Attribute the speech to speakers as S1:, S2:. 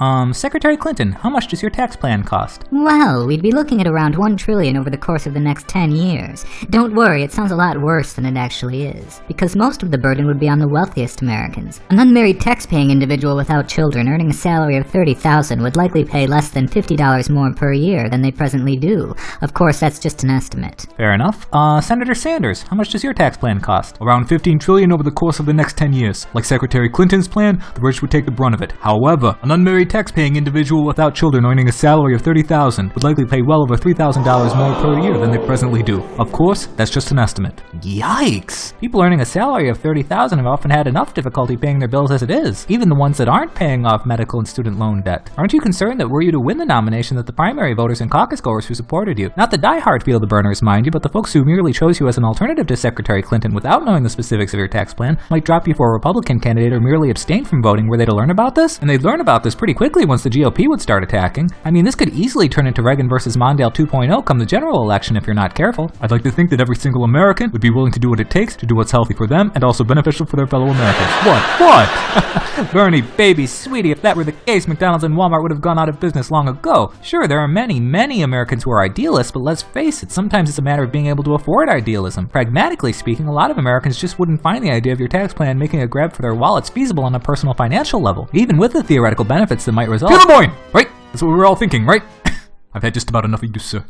S1: Um, Secretary Clinton, how much does your tax plan cost?
S2: Well, we'd be looking at around 1 trillion over the course of the next 10 years. Don't worry, it sounds a lot worse than it actually is. Because most of the burden would be on the wealthiest Americans. An unmarried tax-paying individual without children earning a salary of 30000 would likely pay less than $50 more per year than they presently do. Of course, that's just an estimate.
S1: Fair enough. Uh, Senator Sanders, how much does your tax plan cost?
S3: Around 15 trillion over the course of the next 10 years. Like Secretary Clinton's plan, the rich would take the brunt of it. However, an unmarried tax-paying individual without children earning a salary of 30,000 would likely pay well over $3,000 more per year than they presently do. Of course, that's just an estimate.
S1: Yikes! People earning a salary of $30,000 have often had enough difficulty paying their bills as it is, even the ones that aren't paying off medical and student loan debt. Aren't you concerned that were you to win the nomination that the primary voters and caucus goers who supported you, not the die-hard feel the Berners mind you, but the folks who merely chose you as an alternative to Secretary Clinton without knowing the specifics of your tax plan, might drop you for a Republican candidate or merely abstain from voting were they to learn about this? And they'd learn about this pretty quickly once the GOP would start attacking. I mean, this could easily turn into Reagan versus Mondale 2.0 come the general election if you're not careful.
S3: I'd like to think that every single American would be willing to do what it takes to do what's healthy for them and also beneficial for their fellow Americans. What? What?
S1: Bernie, baby, sweetie, if that were the case, McDonald's and Walmart would have gone out of business long ago. Sure, there are many, many Americans who are idealists, but let's face it, sometimes it's a matter of being able to afford idealism. Pragmatically speaking, a lot of Americans just wouldn't find the idea of your tax plan making a grab for their wallets feasible on a personal financial level, even with the theoretical benefits that might result.
S3: To the point! Right? That's what we were all thinking, right? I've had just about enough of you, sir.